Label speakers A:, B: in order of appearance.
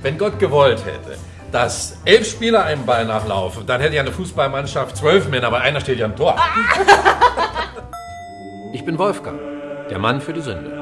A: Wenn Gott gewollt hätte, dass elf Spieler einem Ball nachlaufen, dann hätte ja eine Fußballmannschaft zwölf Männer, aber einer steht ja am Tor.
B: Ich bin Wolfgang, der Mann für die Sünde.